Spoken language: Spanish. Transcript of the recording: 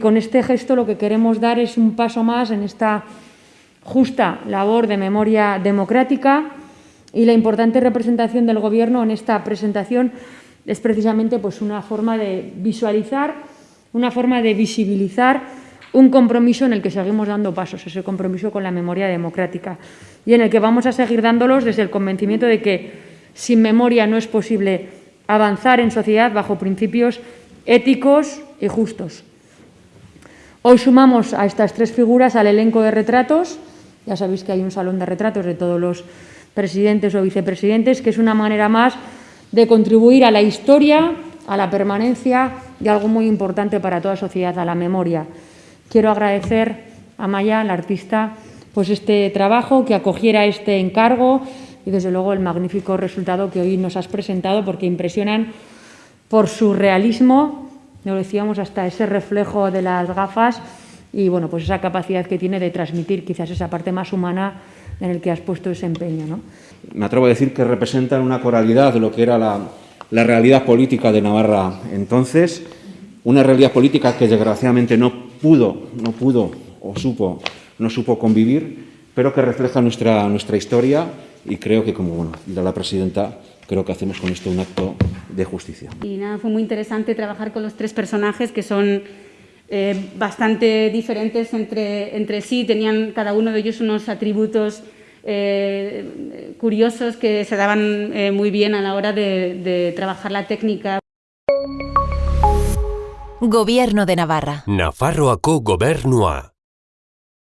Con este gesto lo que queremos dar es un paso más en esta justa labor de memoria democrática y la importante representación del Gobierno en esta presentación es precisamente pues, una forma de visualizar, una forma de visibilizar un compromiso en el que seguimos dando pasos, ese compromiso con la memoria democrática y en el que vamos a seguir dándolos desde el convencimiento de que sin memoria no es posible avanzar en sociedad bajo principios éticos y justos. Hoy sumamos a estas tres figuras al elenco de retratos. Ya sabéis que hay un salón de retratos de todos los presidentes o vicepresidentes, que es una manera más de contribuir a la historia, a la permanencia y algo muy importante para toda sociedad, a la memoria. Quiero agradecer a Maya, la artista, pues este trabajo, que acogiera este encargo y desde luego el magnífico resultado que hoy nos has presentado, porque impresionan por su realismo, lo decíamos, hasta ese reflejo de las gafas y bueno, pues esa capacidad que tiene de transmitir quizás esa parte más humana en el que has puesto ese empeño. ¿no? Me atrevo a decir que representan una coralidad de lo que era la, la realidad política de Navarra entonces, una realidad política que desgraciadamente no pudo, no pudo o supo, no supo convivir, pero que refleja nuestra, nuestra historia y creo que, como bueno, dirá la presidenta, creo que hacemos con esto un acto de justicia. Y nada, fue muy interesante trabajar con los tres personajes que son eh, bastante diferentes entre, entre sí, tenían cada uno de ellos unos atributos eh, curiosos que se daban eh, muy bien a la hora de, de trabajar la técnica. Gobierno de Navarra. Nafarroako gobernua.